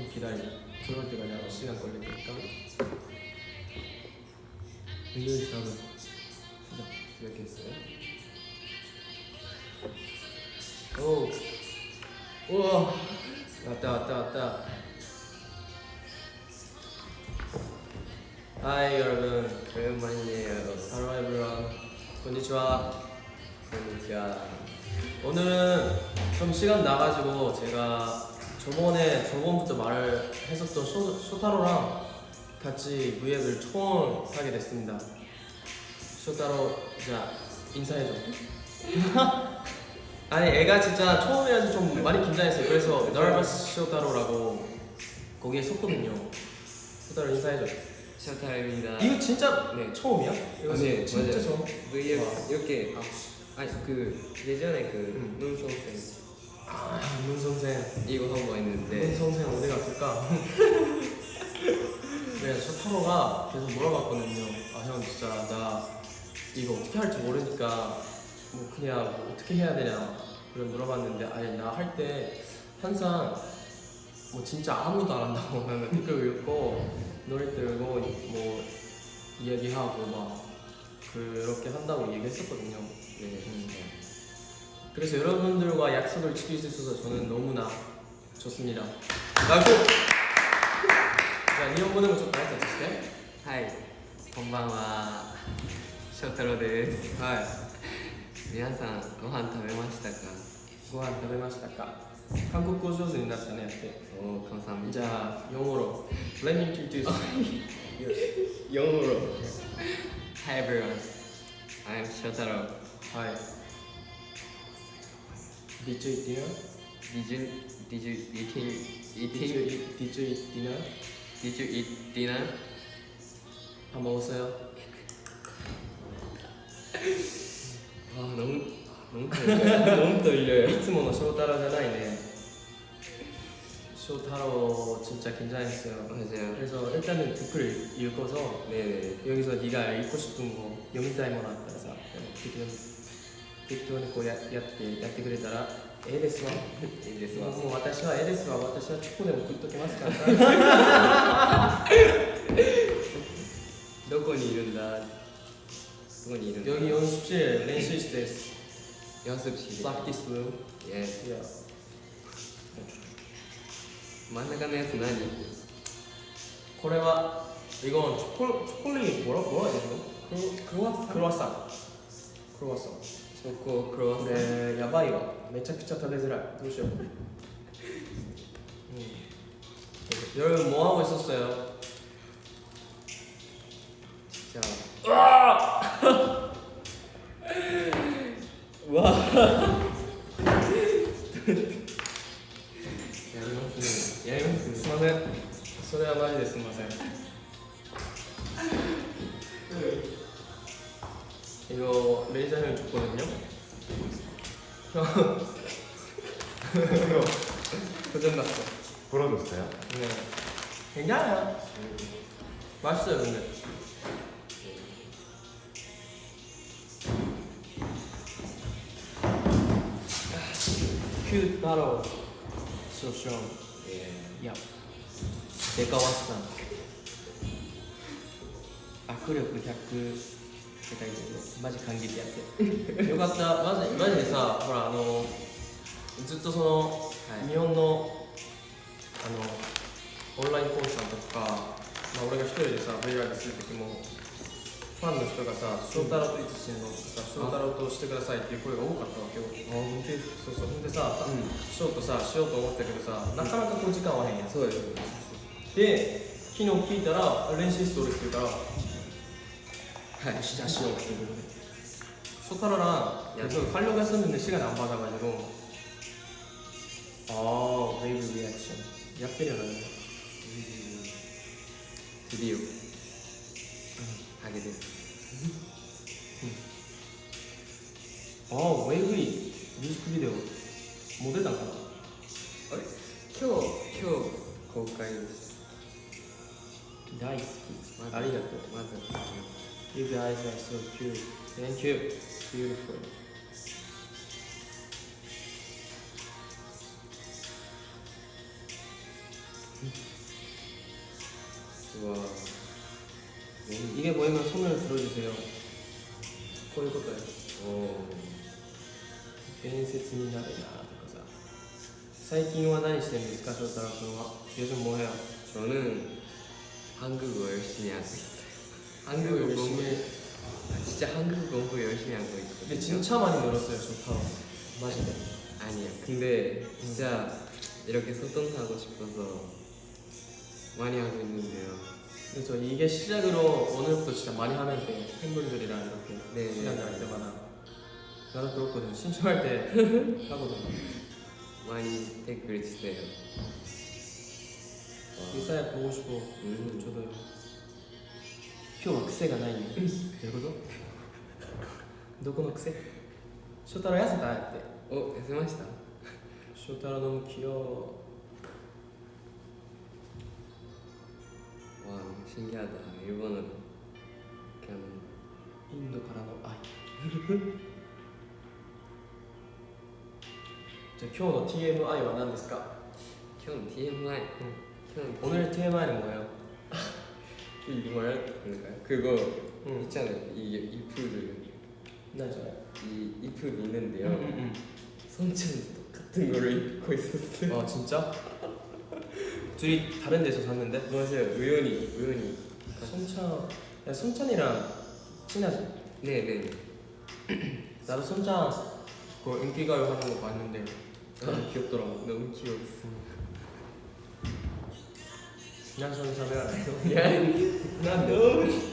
좀 기다리자. 들어올 때까지 아마 시간 걸릴 거니까. 일요일 시작은 시작. 시작했어요? 오. 우와. 왔다 왔다 왔다. 하이 여러분. 오랜만이에요. Hello everyone. konnichiwa. konnichiwa. 오늘은 좀 시간 나가지고 제가 저번에 저번부터 말을 했었던 쇼, 쇼타로랑 같이 무예를 처음 하게 됐습니다. 쇼타로 자 인사해줘. 아니 애가 진짜 처음이라서 좀 많이 긴장했어요. 그래서 nervous 쇼타로라고 거기에 썼거든요. 쇼타로 인사해줘. 셔타입니다. 이거 진짜 네. 처음이야? 이거 아, 네, 진짜 맞아요. 처음. Vf 와. 이렇게 아니 그 예전에 그 음. 눈송생 아, 문 선생. 이거 한번문 했는데 선생 어디 갔을까? 네, 저 타로가 계속 물어봤거든요. 아, 형 진짜 나 이거 어떻게 할지 모르니까 뭐 그냥 뭐 어떻게 해야 되냐 그래 물어봤는데 아니 나 할 때 항상 뭐 진짜 아무도 안 한다고 나는 댓글 읽고 노래 들고 뭐 이야기하고 막 그렇게 한다고 얘기했었거든요. 네. 음. 그래서 여러분들과 약속을 지킬 수 있어서 저는 너무나 좋습니다. 라고! 자, 일본어는 좀 나이스 어떻게? はい、こんばんは。翔太郎です。はい。皆さんご飯食べましたか？ご飯食べましたか韓国語上手になったね、やって。おお、감사합니다。じゃあ、영어로. Let me introduce you. ヨーロ。Hi everyone. I'm 翔太郎。はい。 Did you dinner? Did you did you eating eating? Did you eat, did you eat dinner? Did you eat dinner? 밥 먹었어요? 아 너무 너무 떨려요. 너무 떨려요. 이츠모노 쇼타로잖아요. 쇼타로 진짜 긴장했어요. 맞아요. 그래서 일단은 듣을 읽어서 네네. 여기서 네가 읽고 싶은 거 영타이머라 그래서 듣기 適当に適当にこうややってやってくれたらええですわいいですわ。もうもう私はええですわ私はチョコでも食っときますからさどこにいるんだ？どこにいるんだ？ 여기 연습실練習室です 연습실. practice room Yes. yeah. 真ん中のやつ何？これは 이건 초콜, 초콜릿 뭐라, 뭐라 해야 되나? 크로, 크로와상? 크로와상 크로와상 チョコクロワッサン。やばいわ。めちゃくちゃ食べづらい。どうしよう、うん、夜もあおいそしたよ。じゃあ。うわやりますね。やりますね。すみません。それはマジですみません。 이거 매니저 형이 줬거든요. 형 이거 고장났어. 부러졌어요? 네. 괜찮아요. 맛있어요 근데. 큐 따로 so strong. 예. 야 내가 왔어 악력 100世界でマジ感激やって。よかった。マジマジでさほらあのずっとその、はい。日本のあのオンラインコンサートとか、まあ、俺が一人でさ VR する時もファンの人がさ「翔太郎といつしてんの?」とかさ「翔太郎としてください」っていう声が多かったわけよ。あ本当そうそう。ほんでさ、うん。ショートさしようと思ったけどさなかなかこう時間合わへんやん。そうです。で昨日聞いたら練習室おるって言うから はいじゃあしようっていうことで쇼타로랑 야. 계속 하려고 했었는데 시간이 안 받아가지고 아 웨이브 리액션 약들이라네 드디어 하게 됐어. 아 웨이브 뮤직비디오 모델 단가나 あれ今日今日公開です。大好きまずありがとうまず You guys are so cute. Thank you. Beautiful. 와. 이게 뭐냐면 손을 들어주세요. 거 이거까요. 오. 괜히になる 나. 最近は何してるんですか、翔太郎君は。 요즘 뭐 해요? 저는 한국어 열심히 하고 있어요. 한국어 공부 열심히. 아, 진짜 한국어 공부 열심히 하고 있거든요. 근데 진짜 많이 늘었어요, 쇼타로. 마지막. 아니야. 근데 진짜 이렇게 소통하고 싶어서 많이 하고 있는데요. 그래서 이게 시작으로 오늘부터 진짜 많이 하면 돼. 팬분들이랑 이렇게 네. 시간 날 때마다. 나도 그렇거든. 신청할 때 하거든. 많이 댓글 주세요. 와. 일사야 보고 싶어. 음. 저도요. 今日は癖がないよ。どういうことどこの癖翔太郎痩せたって。 어,痩せました? 翔太郎 너무 귀여워. 와, 신기하다. 일본어로 이렇게 하는 インドからの愛。じゃあ今日の TMI は何ですか 형 TMI. 형 오늘 TMI는 뭐예요? 이거 뭐야? 그런가요? 그거 응. 있잖아요. 이 푸드 나죠. 이, 이 푸드 있는데요. 응, 손천이 똑같은 거를 입고 있었어요. 응. 아 진짜? 둘이 다른 데서 샀는데? 맞아요. 우연히 우연히. 손찬, 야 손찬이랑 친하지? 네네. 나도 손찬 그 인기가요 하는 거 봤는데 너무 귀엽더라고. 너무 귀여웠어. 何その喋らないいや、なんで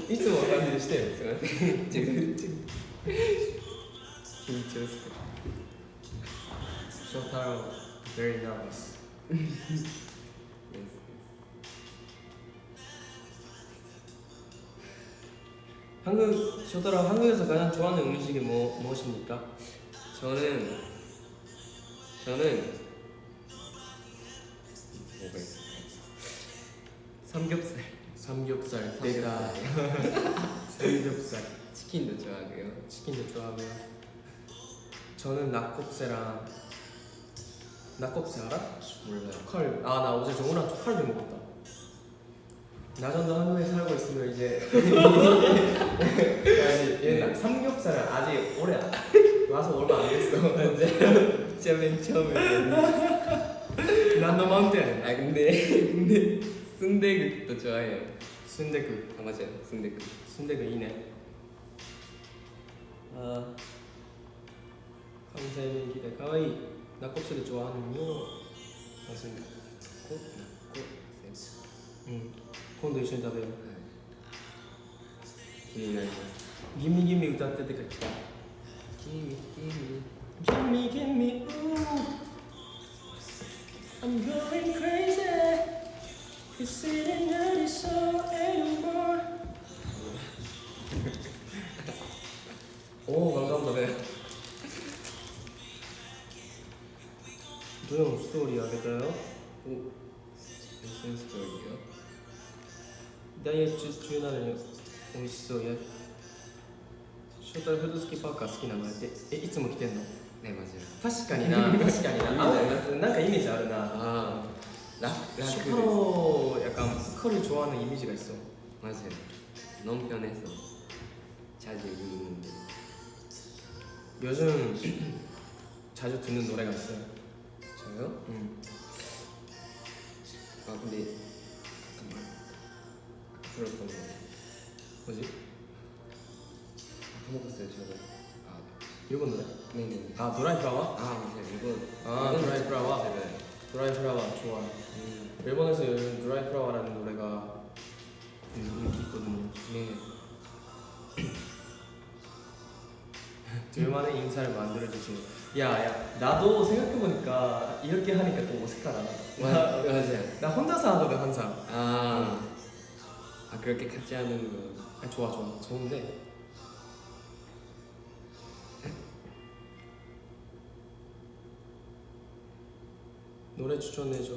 いつもの感じでしてよ。すいません。自分自分緊張する。翔太郎 very nervous. 한국 쇼타로 한국에서 가장 좋아하는 음식이 뭐 무엇입니까? 저는 저는 뭐가 있을까요? 삼겹살. 삼겹살. 내가 삼겹살, 치킨도 좋아하고요. 치킨도 좋아하고요. 저는 낙곱새랑 낙곱새 알아? 몰라요. 초칼. 아나 어제 정우랑 초칼비 먹었다. 나 정도 한국에 살고 있으면 이제 아니 얘는 삼겹살을 아직 오래 안- 와서 얼마 안 됐어. 진짜 맨 처음에. 난너 마운틴. 아 근데 근데 순대국도 좋아해요. 순대국. 아 맞아요. 순대국. 순대국 이네. 아 감사의 기대 가와이 낙곱새도 좋아하는요. 맞습니다. 꼭 꼭. 쌤. 응.今度一緒に食べよう。 기대나요. ギミギミ歌っててか来た。 기미 기미. Gimme, gimme, ooh. I'm going crazy. おお頑かったねどうストーリーあげたよお SN ストーリーよダイエット中なのに美味しそうやショーフード付きパーカー好きなのってえいつも着てんのねマジで確かにな確かにななんかイメージあるなあ 락, 라크 쇼타로 약간 보컬을 좋아하는 이미지가 있어. 맞아요 너무 편해서 자주 입는데 요즘 자주 듣는 노래가 있어요. 저요? 음. 아 근데 잠깐만 들었던 거 뭐지? 까먹었어요 저도 아 일본 노래? 네네 아 드라이 플라워? 아 맞아요 이거 아, 이건 드라이 플라워? 제가 드라이 플라워 좋아. 음, 일본에서 요즘 드라이 플라워라는 노래가 음, 인기 있거든요. 네 둘만의 인사를 만들어주세요. 야, 야, 나도 생각해보니까 이렇게 하니까 또 어색하다. 마- 나, 맞아요 나 혼자서 하거든 항상. 아, 아 그렇게 같이 하는 거 아, 좋아, 좋아, 좋은데. 노래 추천해줘.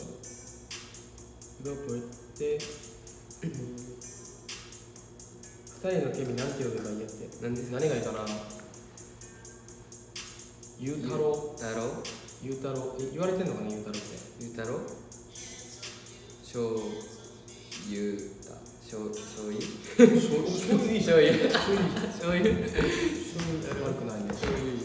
이거 볼 때. 二人のケミなんて呼べばいいやって何ですか何がいいかなゆうたろ太郎うゆうたろうえ言われてんのかなゆうたろうってゆうたろうしょうゆうた 醤醤油醤醤油いいじゃん醤油醤油醤油醤油悪くないね醤油言っ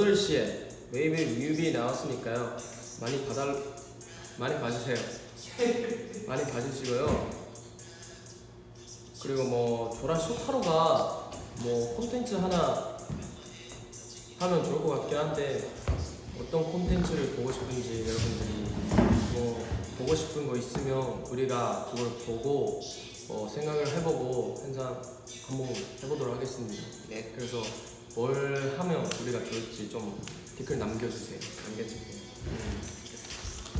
8시에 웨이브 뮤비 나왔으니까요. 많이 받아 많이 봐주세요. 많이 봐주시고요. 그리고 뭐 조라 쇼타로가 뭐 콘텐츠 하나 하면 좋을 것 같긴 한데 어떤 콘텐츠를 보고 싶은지 여러분들이 뭐 보고 싶은 거 있으면 우리가 그걸 보고 어, 생각을 해보고 항상 한번 해보도록 하겠습니다. 네, 그래서 뭘 하면 우리가 좋을지 좀 댓글 남겨주세요. 남겨주세요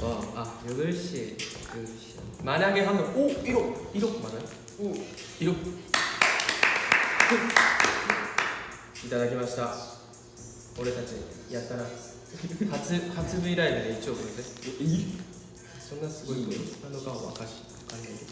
와아 8시 8시 만약에 하면 오 1억 1억 맞아요? 오 1억 いただきました俺たちやったな初初 V ライブで1億ですそんなすごいことなのかは分かし分かんないけど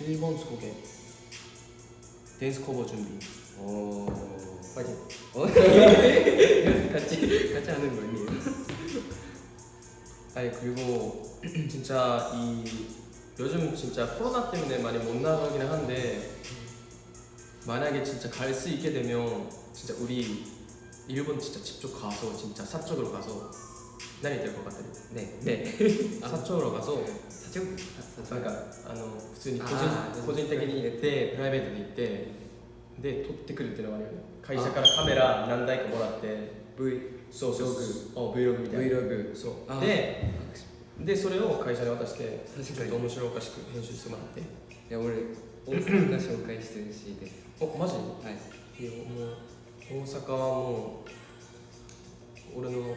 1번 소개 댄스 커버 준비 어... 파이팅 어? 같이, 같이 하는 거 아니에요? 아니 그리고 진짜 이 요즘 진짜 코로나 때문에 많이 못 나가긴 한데 만약에 진짜 갈 수 있게 되면 진짜 우리 일본 진짜 직접 가서 진짜 사적으로 가서 何言ってるか分かってる？ね。ね。社長らがそう。社長。なんかあの普通に個人個人的に入れてプライベートで行ってで撮ってくるっていうのがあるよね。会社からカメラ何台かもらって V そうそうそう。Vlog みたいな。Vlog そう。ででそれを会社に渡してちょっと面白おかしく編集してもらって。いや俺大阪が紹介してるしいです。おマジ？はい。いやもう大阪はもう俺の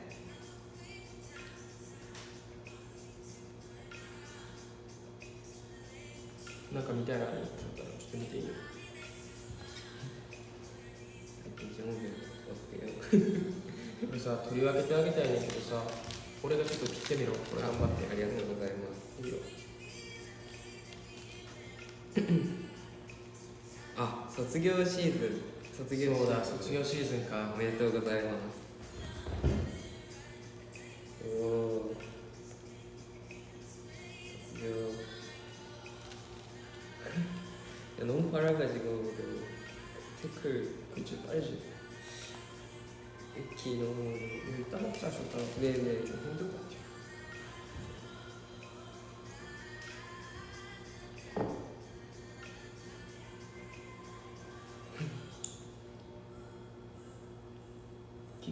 なんか見たいなと思ったらちょっと見ていいよ最近4秒追ってよこれさ取り分けてあげたいねんけどさ俺がちょっと切ってみろ。これ頑張って。ありがとうございます。いいよ。あ卒業シーズン。卒業シーズン。卒業シーズンか。おめでとうございます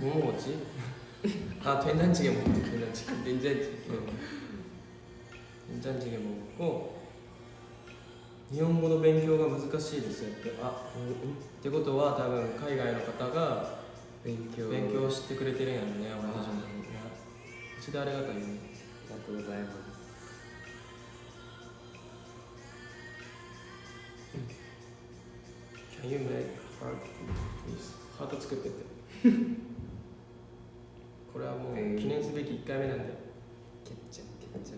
뭐 먹었지? 아 된장찌개 먹었지 된장찌개 닌자지. 응. 된장찌개 먹었고 日本語の勉強が難しいですよってあ、うん、ってことは多分海外の方が勉強。勉強してくれてるんやろね俺たちのあためにね一でありがたいよねありがとうございます。 Can you make heart please? ハート作ってって これはもう記念すべき1回目なんで。ケッチャケッチャ。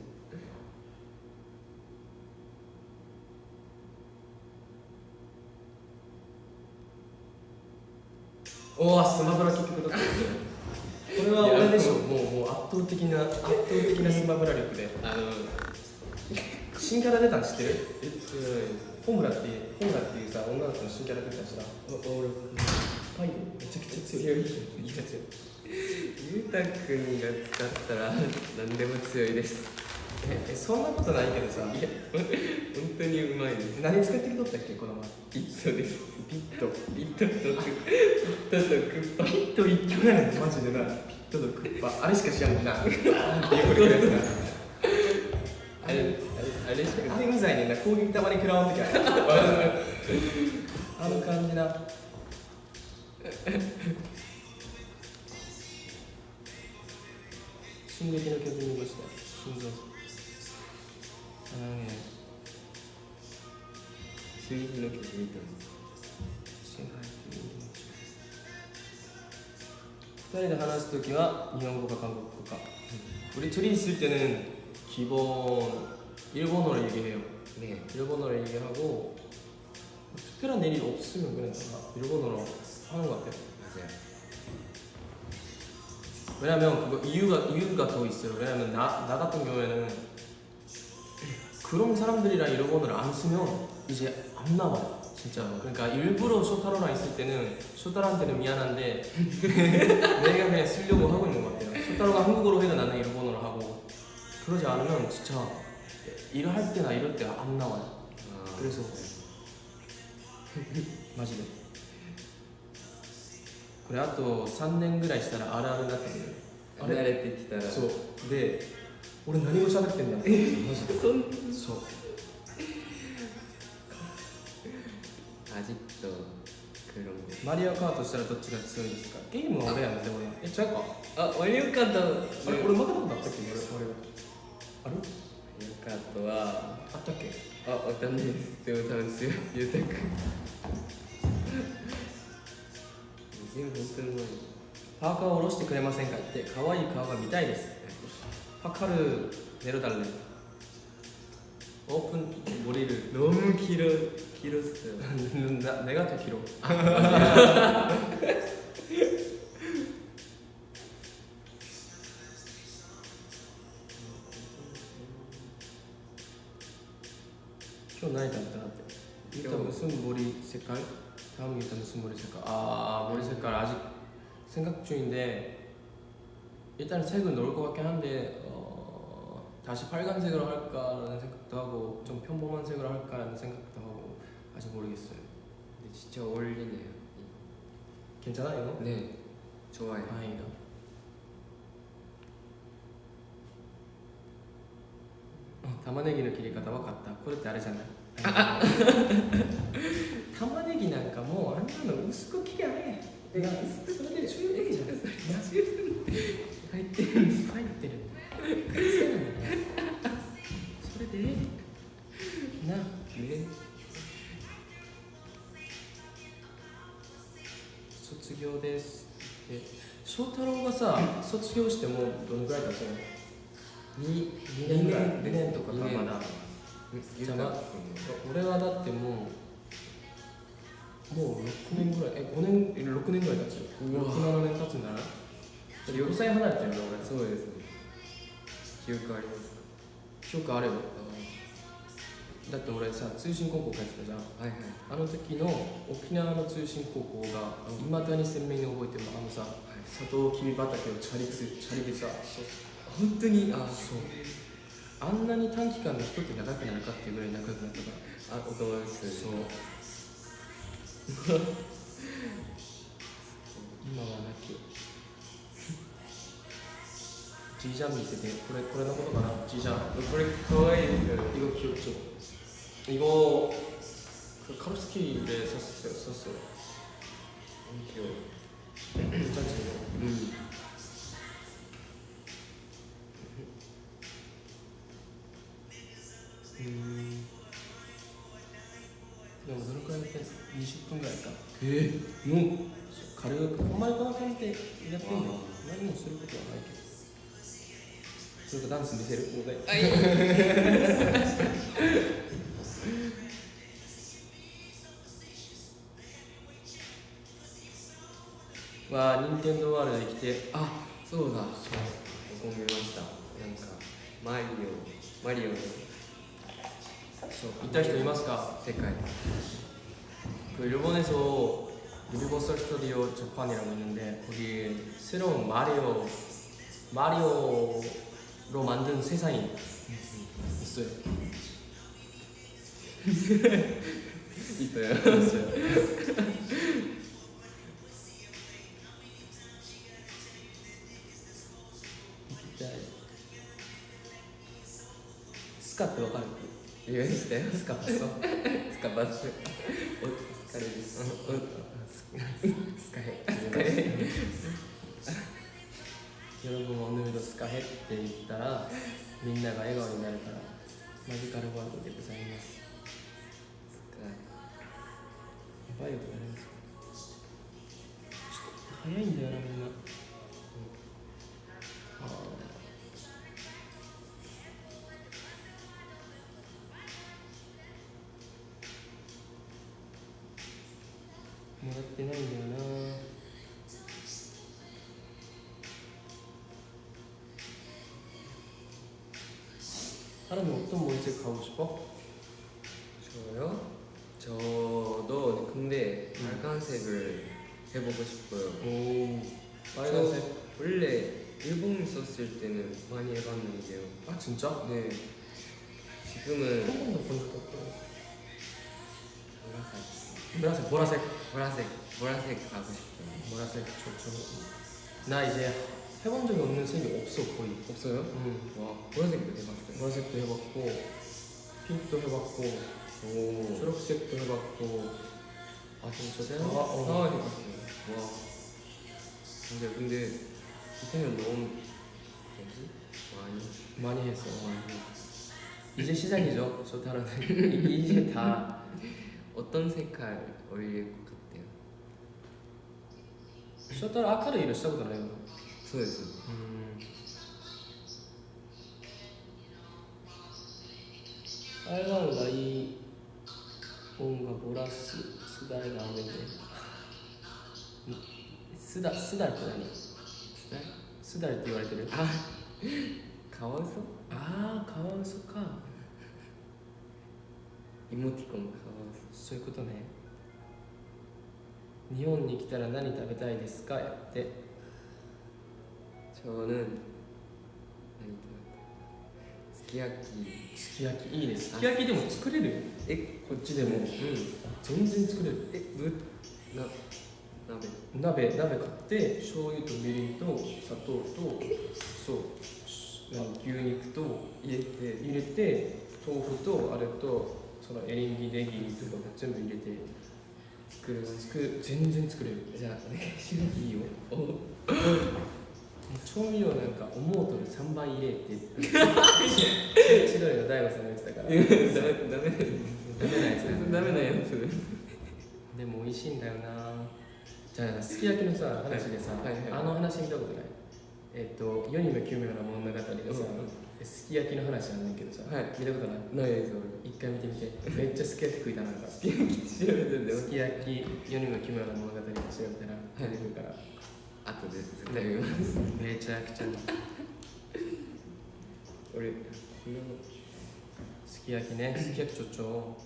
おおスマブラ結局だった。これは俺でしょ。もうもう圧倒的な圧倒的なスマブラ力で。あの新キャラ出たん知ってる？えっホムラっていうホムラっていうさ女の子の新キャラ出たん知らん？と俺パイでめちゃくちゃ強い。めちゃくちゃ強いゆうたくんが使ったら何でも強いです。ええそんなことないけどさ。いや本当にうまいです。何使ってきとったっけこの前。ピットです。ピット。ピットとクピットとクッパ。ピット一挙やねんマジでなピットとクッパあれしか知らんもんな。なんていうことやつなあれあれあれしかあれうざいねんな。攻撃たまに食らわん時ある。あの感じな 進撃の曲見ました心臓あのね進撃の曲見たんです。支配っていう2人で話すときは日本語か韓国語か우리 둘이 있을 때는 기본 일본어로 얘기해요 네. 일본어로 얘기하고 특별한 일이 없으면 그냥 다 일본어로 하는 것 같아요 맞아요. 왜냐면 그거 이유가 이유가 더 있어요. 왜냐면 나, 나 같은 경우에는 그런 사람들이랑 일본어를 안 쓰면 이제 안 나와요. 진짜. 그러니까 일부러 쇼타로랑 있을 때는 쇼타로한테는 미안한데 내가 그냥 쓰려고 하고 있는 것 같아요. 쇼타로가 한국어로 해도 나는 일본어로 하고 그러지 않으면 진짜 일을 할 때나 이럴 때 안 나와요. 아, 그래서 마지막. 그래あと3年ぐらいしたらあるあるになってくるあれ慣れてきたら。そう。で俺何語喋ってんだマジでそんそう。アジットクロンマリオカートしたらどっちが強いですか？ゲームは俺やんでもね。え違うか？あマリオカート。あれ俺負けたことあったっけ？俺俺あれマリオカートは。あったっけ？あわかんないです。でも多分強い。ゆうたくん全部本当にうまいパーカーを下ろしてくれませんかって可愛い顔が見たいですパカルネロダルネオープンゴリル 너무 길어 길었어요 나, 내가 더 길어今日何食べたって今日 일단 무슨 머리 색깔? 다음이 일단 무슨 머리 색깔? 아 머리 색깔 아직 생각 중인데 일단 색은 넣을 것 같긴 한데 어, 다시 빨간색으로 할까라는 생각도 하고 좀 평범한 색으로 할까라는 생각도 하고 아직 모르겠어요. 근데 진짜 어울리네요. 괜찮아요? 네 좋아요. 다행이다. 어, 담아내기는 길이 가다와 같다. 코르테 아르잖아요. い 玉ねぎなんかもうあんなの薄く切りゃええ。なそれで十分じゃん。入ってる入ってる。癖なんだよそれでええなね卒業です。で翔太郎がさ卒業してもうどのぐらい経つの？2, 2年ぐらい？2年とかかまだゆうたくん俺はだってもうもう6年ぐらいえ5年え6年ぐらい経つよ67年経つんだな4歳離れてるよね俺そうですね記憶あります記憶あるよだって俺さ通信高校帰ってたじゃんはいはいあの時の沖縄の通信高校がいまだに鮮明に覚えてるのあのさはいサトウキビ畑をチャリすチャリでさ本当にあそうあんなに短期間で人って長くなるかっていうぐらい仲良くなったからあお友達とそう今はなきジージャン見せてこれこれのことかなジージャンこれ可愛いですよね 이거 귀엽죠? 이거 그 카루스키를 샀어요. 샀어요. 귀여워 괜찮지? 음. でもどれくらいやって20分ぐらいか。え？えもう？軽くお前こんな感じでやってんだよ何もすることはないけど。それかダンス見せる？お題あい わあ任天堂ワールドに来て。あそうだ。そう思ました。なんかマリオマリオ 行った人いますか世界 그 일본에서 유니버설 스튜디오 재판이라고 있는데 거기 새로운 마리오 마리오로 만든 세상이 있어요. 있어요 있어요. 진짜 스카 ってわかる 言いましたよスカパソスカソお疲れです。おスカヘスカヘ喜ぶおぬみとスカヘって言ったらみんなが笑顔になるからマジカルワールドでございます。やばいよこれ早いんだよな 사람이 어떤 머리색 가고 싶어? 저요? 저도 근데 음. 빨간색을 해보고 싶어요. 오 빨간색. 저 원래 일본 있었을 때는 많이 해봤는데요. 아 진짜? 네. 한 지금은 번도 본 적도 없고 보라색. 보라색 보라색. 보라색 보라색 가고 싶어요. 보라색 좋죠. 나 이제 해본 적이 없는 색이 없어 거의 없어요? 음. 와 보라색도 해봤어요 보라색도 해봤고 핑크도 해봤고 오. 초록색도 해봤고 아 진짜요? 아, 어. 상황이 봤어요 와 근데 근데 이태는 너무 뭐지? 많이 많이 했어 어, 많이 이제 시작이죠 저 다른 이제 다 어떤 색깔 어울릴 것 같아요? 쇼타로 아카를 이랬었잖아요 そうです。うん。台湾がいい音がボラススダイが上げてスダスダって何？スダスダって言われてる。あカワウソ？ああカワウソか。イモティコンカワウソ。そういうことね。日本に来たら何食べたいですか？やって。 저는何食べたい 스키야키 すき焼きいいねすき焼きでも作れるよ 에? こっちでも、うん、全然作れる 에? 무? 나 나베 鍋鍋買って醤油とみりんと砂糖とそう何牛肉と 이랬대 入れて豆腐とあれとそのエリンギネギとかも全部入れて 그리고 作る全然作れる 자 오네가시마스 いいよ 어 調味料なんか思うと3倍入れって言って千鳥の大悟さんが言ってたから。ダメダメなやつ。ダメなやつ。でも美味しいんだよな。じゃあすき焼きのさ話でさ、あの話見たことない？えっと世にも奇妙な物語のさ、すき焼きの話なんだけどさ、はい、見たことない？ないやつ俺一回見てみて。めっちゃすき焼き食いたな。ん かすき焼き調べてんだよ。すき焼き。世にも奇妙な物語調べたら出てくるから。아또絶対見ますめちゃくちゃ俺すき焼きねすき焼きちょちょ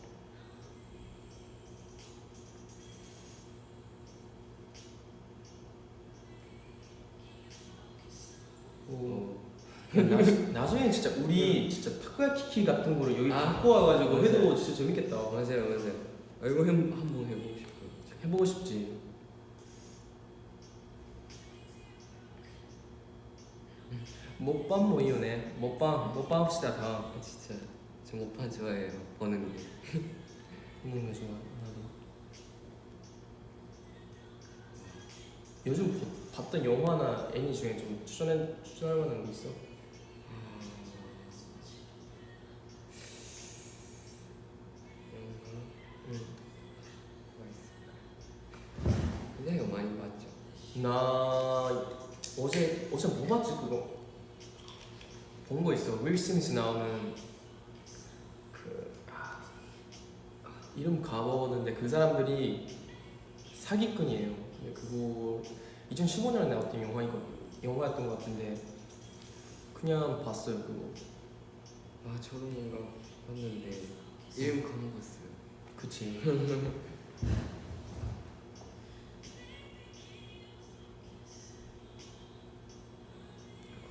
뭐 나, 나중에 진짜 우리 진짜 타코야키 키 같은 거를 여기 아, 갖고 와가지고 맞아요. 해도 진짜 재밌겠다. 맞아요 맞아요 아, 이거 해, 한번 해보고 싶어요 해보고 싶지. 뭐 이유네. 먹방 먹방 합시다 다. 아, 진짜 저 모판 좋아해요 보는 게 먹는 거 좋아. 나도. 요즘 보- 봤던 영화나 애니 중에 좀 추천해 추천할 만한 거 있어? 스미스 나오는 그 아, 이름 까먹었는데 그 사람들이 사기꾼이에요. 그거 2015년에 나왔던 영화이거 영화였던 것 같은데 그냥 봤어요 그거. 아 저도 뭔가 봤는데 이름 까먹었어요 그치.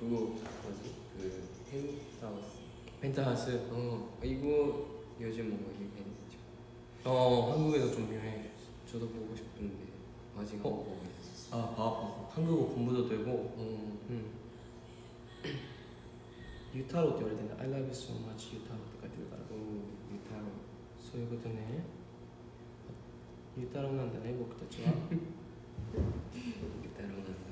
그거 뭐지? 그 펜타우스 펜타하우스. 어 이거 요즘 뭔가 유행했죠 어 한국에서 좀 유명해. 저도 보고 싶은데 아직 안 어? 보고 있어요 아 봐. 한국어 공부도 되고. 어, 음. 유타로 って言われてんだ I love you so much ユタロって書いてるから 오 유타로 そういうことねユタロなんだね僕たちは 유타로 난다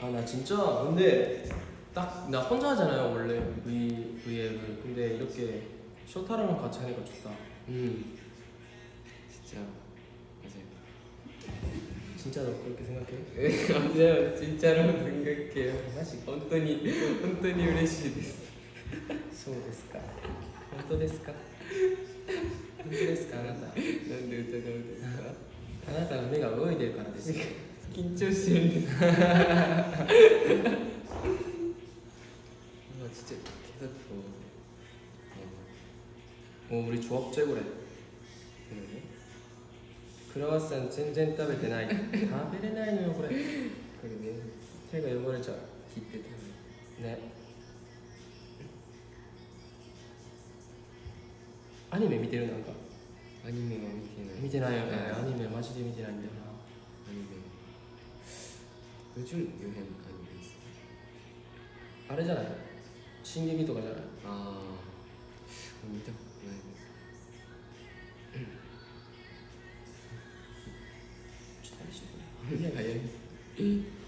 あ나 진짜 근데 딱 나 혼자 하잖아요 원래 V, V앱을 근데 이렇게 쇼타랑랑 같이 하니까 좋다 음 진짜 맞아요 진짜 너 그렇게 생각해? 맞아요 진짜로 생각해요 마지 本当に本当に嬉しいですそうですか本当ですか本当ですかあなたなんで疑うんですかあなたの目が泳いでるからです よ緊張してるんですまあちっちゃいけどと 어, 우리 조합 최고래 ね 크로와상 全然食べてない食べれないのよこれこれね手が汚れちゃう切ってたのねアニメ見てるなんかアニメは見てない見てないよねはいアニメマジで見てないんだよなアニメ 宇宙魚編アニですあれじゃない？進撃とかじゃない？ああ見たことないです。ちょっとしてくれ。早い早い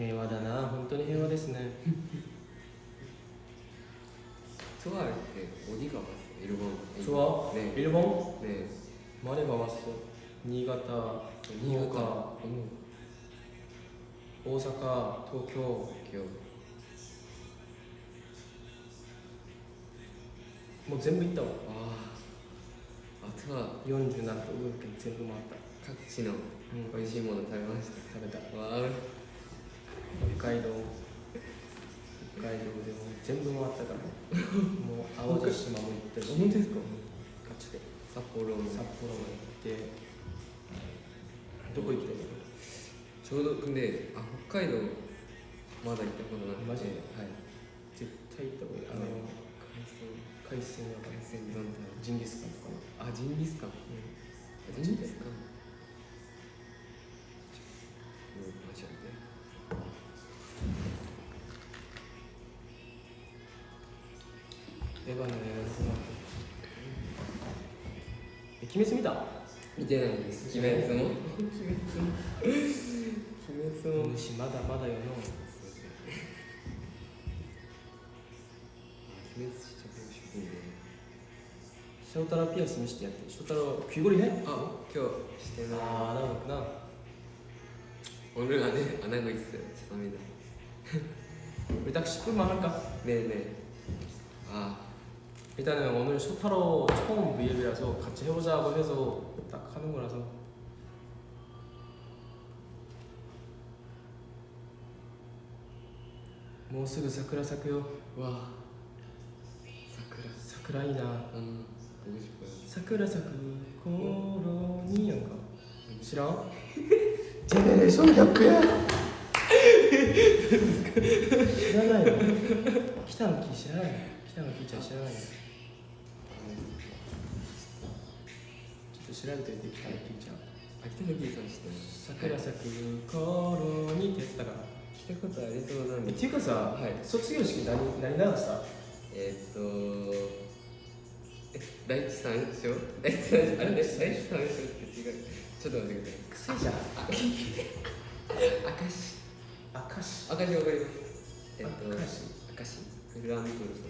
平和だな。本当に平和ですね。ツアーって鬼がますエルボン？ツアー？ね。エルボン？ね。マレがます新潟新潟、大阪東京。もう全部行ったわ。ああツとは47都道府県全部回った。各地の美味しいもの食べました、うん、食べた。わあ北海道。北海道でも全部回ったからもう淡路島も行ったし。本当ですか？うんガチで。札幌も。札幌も行って。どこ行ったの？ちょうど근데あ北海道まだ行ったことなくて。マジで？はい。絶対行った方がいい。あの海鮮海鮮やばい海鮮丼。食べジンギスカンとかねあジンギスカン？うん。あジンギスカン。マジでエヴァの映画のえ鬼滅見た見てないです鬼滅も鬼滅も鬼滅も主まだまだよの鬼滅진짜보고싶은데 翔太郎ピアス見してやって翔太郎귀걸이해 아今日してない 아 나 그렇구나 오늘 안에 안 하고 있어요 죄송합니다 우리 딱 10분만 할까? 네네 아 일단은 오늘 쇼타로 처음 V앱이라서 같이 해보자고 해서 딱 하는 거라서 뭐すぐ桜咲くよ 와 사쿠라 桜いいな 음 보고 싶어요 桜咲く頃にやんか知らんジェネレーションギャップや知らないの北の木知らないの北の木ちゃん知らない のちょっと調べてみて北の木ちゃん秋田のキーさん知ってます。桜咲く頃にってやつだから聞いたことありそうなんでえっていうかさ、はい。卒業式何何流したえーっとえ第一三章？第一三章あれ第一三章って違うちょっと待ってください。癖じゃん明石明石明石わかりますえっと明石明石フラントルさんの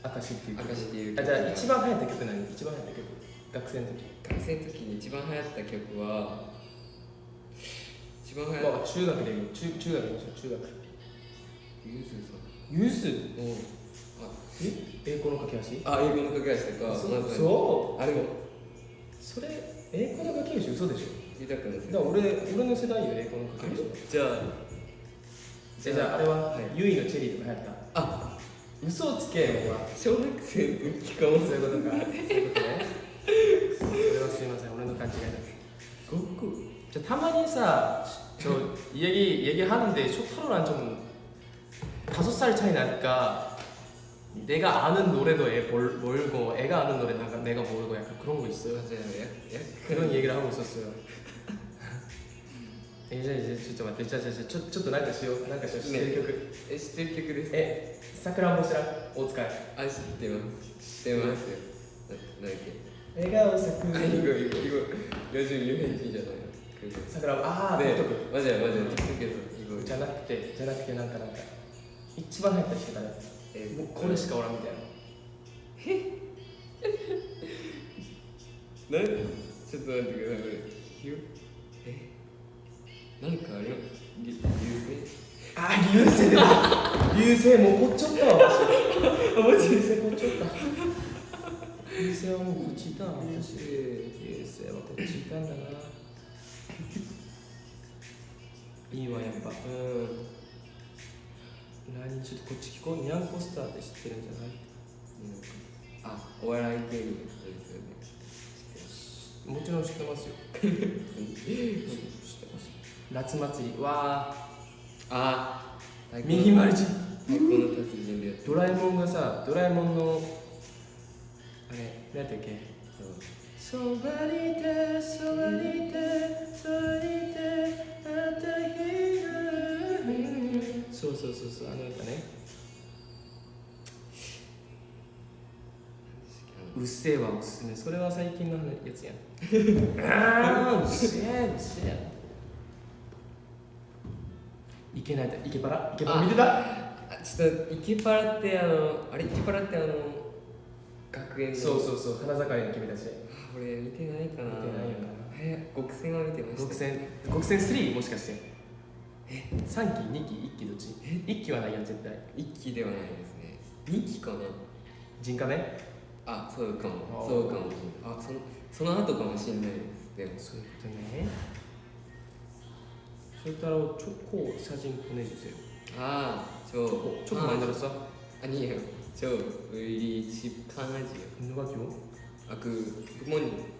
明石っていう曲。明石っていうあじゃあ一番流行った曲何？一番流行った曲。学生の時。学生の時に一番流行った曲は一番流行っまあ中学でも中中学でしょ中学。たゆずさん。ユー？スのえ？栄光の架け橋？あ英語の架け橋とかそまずそう？あれもそれ栄光の架け橋嘘でしょ？だから俺俺の世代よ栄光の架け橋。じゃあえじゃああれは、はいユイのチェリーとか流行った。あ嘘をつけお前小学生の時かもそういうことかそういうことねそれはすいません俺の勘違いだごっこじゃあたまにさ저 얘기 얘기하는데 쇼타로랑 좀 다섯 살 차이 나니까 내가 아는 노래도 애 몰, 모르고 애가 아는 노래 내가, 내가 모르고 약간 그런 거 있어요. 맞아요 약, 약 그런 얘기를 하고 있었어요. え、じゃちょっと待ってじゃじゃじゃちょちょっとなんかしよう。なんかしよう。知ってる曲、ね、え知ってる曲ですえさくらん？ぼ知ら大塚。あ知ってます。知ってますよ。何だっけ？笑顔さく。あいいごいいごいごい40言えへんじゃないさくらんぼああでマジやマジや TikTok じゃなくてじゃなくてなんかなんか一番入った人かなえー、もうこれしかおらんみたいなえなんちょっと待ってくださいこれなんかあれり流あー、流星だ。流星もうこっちゃったわ。マジ流星こっちゃった。流星はもうこっちいたわ私流星はこっちいたんだな。いいわやっぱ。うん。何ちょっとこっち聞こうニャンコスターって知ってるんじゃない星あ、お笑い芸人ですよね。もちろん。知ってますよ。知ってます夏祭り。わあ、ー。太右丸じ太鼓の達人でドラえもんがさドラえもんのあれ何やったっけ？そう。そばにいてそばにいてそばにいてあった日がそうそうそうそう。あの歌ね。うっせぇわおすすめ。それは最近のやつやん。ああうっせぇうっせぇいけないだ。いけばら？いけばら見てた？あ、ちょっとイケパラってあのあれ？イケパラってあの学園の。そうそうそう。花盛りの君たち。あ俺見てないかな。見てないよな。え、極戦は見てました。極戦。極戦3もしかして。え？3期？2期？1期どっち？1期はないやん絶対。一期ではないですね。二期かな？人カメあ、そうかも。そうかも。あ、そのその後かもしれないです。でも。そういうことね 실따로 초코 사진 보내주세요. 아저 초코, 초코 아, 만들었어? 아니에요. 저 우리 집 강아지요. 누가 키워? 아그 부모님.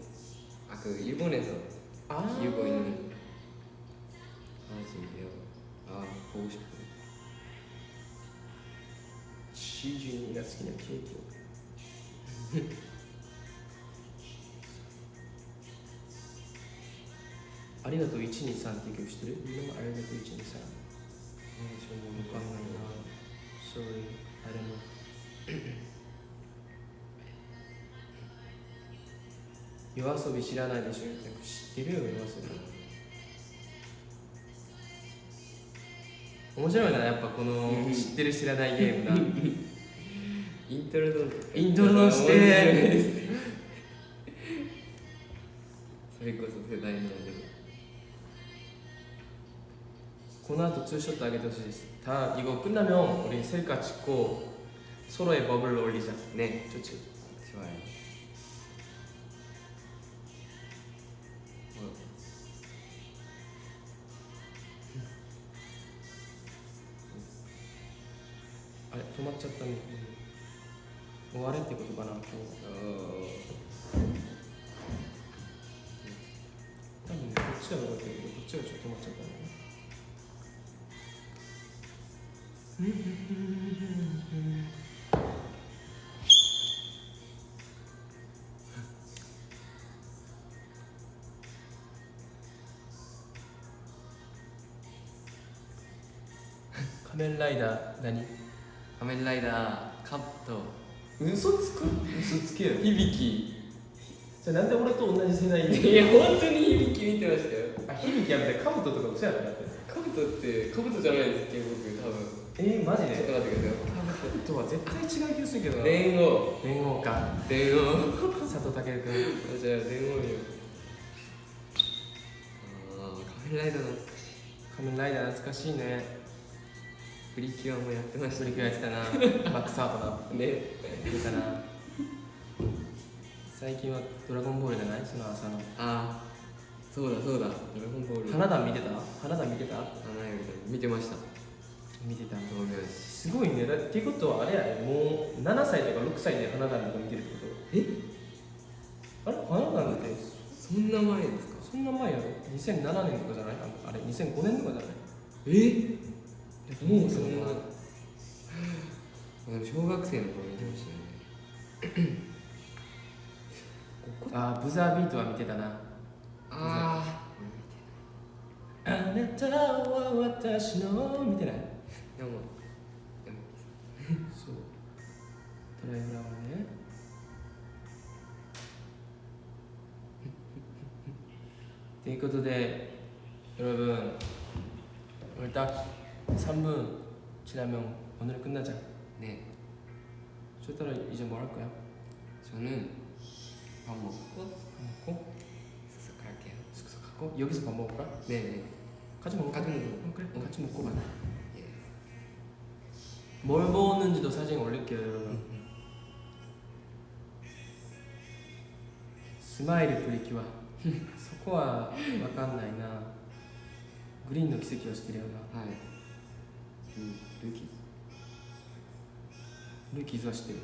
아그 일본에서 아. 키우고 있는 강아지인데요. 아 보고 싶어요. 시준이가 그냥 케이크 ありがとう123って曲知ってる？みんなありがとう123ねそれも分かんないな Sorry, I don't know 夜遊び知らないでしょ？知ってるよ夜遊び。面白いなやっぱこの知ってる知らないゲームが。イントロドンイントロドンして。それこそ世代なんで 고나 독서쇼 따게 도시다 이거 끝나면 우리 셀카 찍고 서로의 버블 올리자. 네 좋지 좋아요. 仮面ライダー何？仮面ライダーカット。嘘つく？嘘つけよ。響き。じゃなんで俺と同じ世代に？いや本当に響き見てましたよ。あ響きやめてカブトとかもそうやったカブトってカブトじゃないですっけ僕多分。えー、マジちょっとで待ってください。とは絶対違う気がするけどな。電王連王か。電王佐藤健君。じゃあ電王よああカメライダー懐かしい。仮面ライダー懐かしいね。プリキュアもやってましたプリキュアやってたな。バックサートなね。な。最近はドラゴンボールじゃない？その朝の。ああそうだそうだ。ドラゴンボール。花壇見てた？花壇見てた？花より見てました見てた道明寺すごいね。だっていうことはあれやねもう7歳とか6歳で花壇とか見てるってこと？え？あれ？花壇って？そんな前ですか？そんな前やろ。2007年とかじゃない？ああれ？2005年とかじゃない？え？もうそそんな小学生の頃見てましたよねあーブザービートは見てたな。ああなたは私の見てない？ 영어 수 드라이브라운의 네, 그것도 네 여러분 오늘 딱 3분 지나면 오늘 끝나자. 네. 쇼따라 이제 뭐 할 거야? 저는 밥 먹고 밥 먹고? 숙소 갈게요. 숙소 가고 여기서 밥 먹을까? 네네. 같이 먹을까? 어. 같이 먹고 그래. 같이 먹고 만나 뭘 먹었는지도 사진 올릴게요 여러분 스마일의 프리키와 そこは分かんないなグリーンの奇跡をしてるよなはいルルーキーズルーキーズは知ってる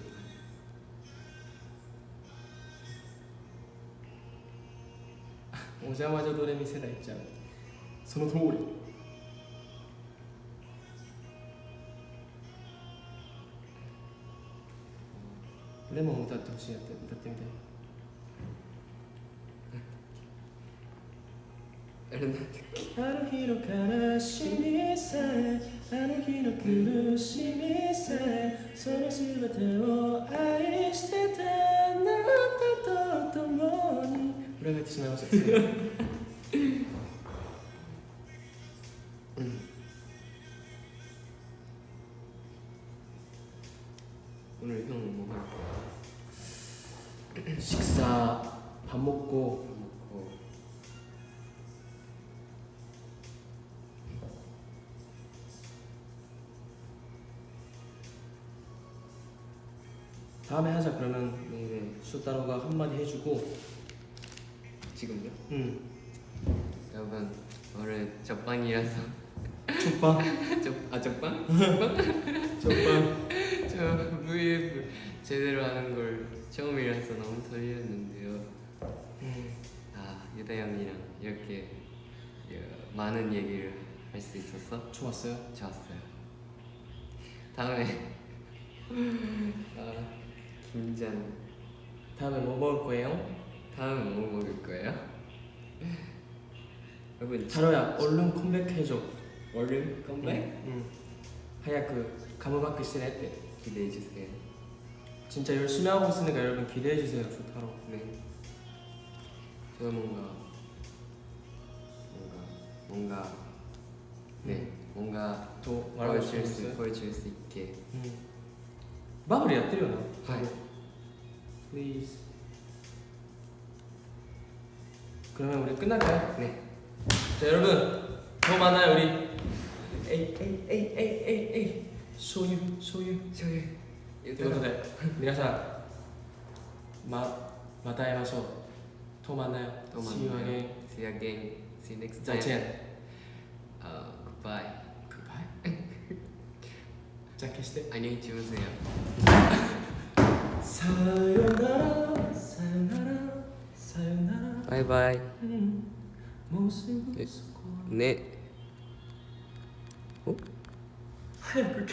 お邪魔女ドレミ世代ちゃうその通り レモン歌ってほしいやって歌ってみてあれなんてあの日の悲しみさえあの日の苦しみさえその全てを愛してたあなたと共に。裏返ってしまい。ました 해주고. 지금요? 응. 여러분 오늘 적반이라서. 족방? 적, 아 적반? 족방? 저 VF 제대로 하는 걸 처음이라서 너무 떨렸는데요. 응. 아 유다 형이랑 이렇게 어, 많은 얘기를 할 수 있어서. 좋았어요? 좋았어요. 다음에 아 긴장 다음에 뭐 먹을 거예요? 다음에 뭐 먹을 거예요? 여러분 자로야 얼른 컴백해줘 얼른 컴백? 응. 하야 그 가무바크 시네때 기대해 주세요. 진짜 열심히 하고 있으니까 여러분 기대해 주세요. 좋다로. 네. 제가 뭔가 뭔가 뭔가 네 뭔가 또 말할 수 있을 보여줄 수 있게. 음. 마무리야 뜨려나? 하이. please. 그러면 우리 끝날까요? 네. 자 여러분 더 많아요 우리. 에이 에이 에이 에이 에이 에이 소유 소유 소유. 이것도 돼. 미나상 마 마다에 와서 더 만나요. 더 만나요. See you again. See you again. See you next time. 자첸. Uh, 어, goodbye. Goodbye. 자, 캐스트 안녕히 주무세요. さよならさよならさよなら。バイバイ、うん、もうすぐそこね。お早く